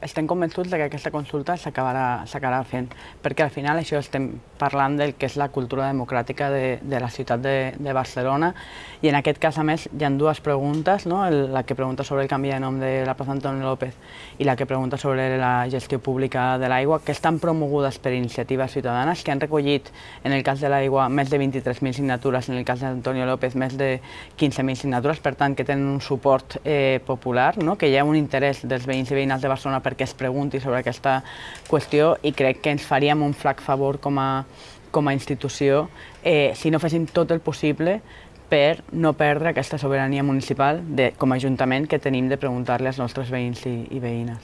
Estem convençuts que aquesta consulta s'acabarà fent, perquè al final això estem parlant del que és la cultura democràtica de, de la ciutat de, de Barcelona i en aquest cas, a més, hi ha dues preguntes, no? la que pregunta sobre el canvi de nom de la plaça Antonio López i la que pregunta sobre la gestió pública de l'aigua, que estan promogudes per iniciatives ciutadanes, que han recollit, en el cas de l'aigua, més de 23.000 signatures, en el cas d'Antonio López, més de 15.000 signatures, per tant, que tenen un suport eh, popular, no? que hi ha un interès dels veïns i veïnals de Barcelona perquè es pregunti sobre aquesta qüestió i crec que ens faríem un flac favor com a, com a institució eh, si no féssim tot el possible per no perdre aquesta sobirania municipal de, com a Ajuntament que tenim de preguntar-li als nostres veïns i, i veïnes.